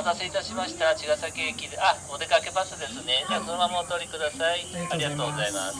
待たせいたしました。茅ヶ崎駅で、あ、お出かけバスですね。じゃあ、そのままお通りください。ありがとうございます。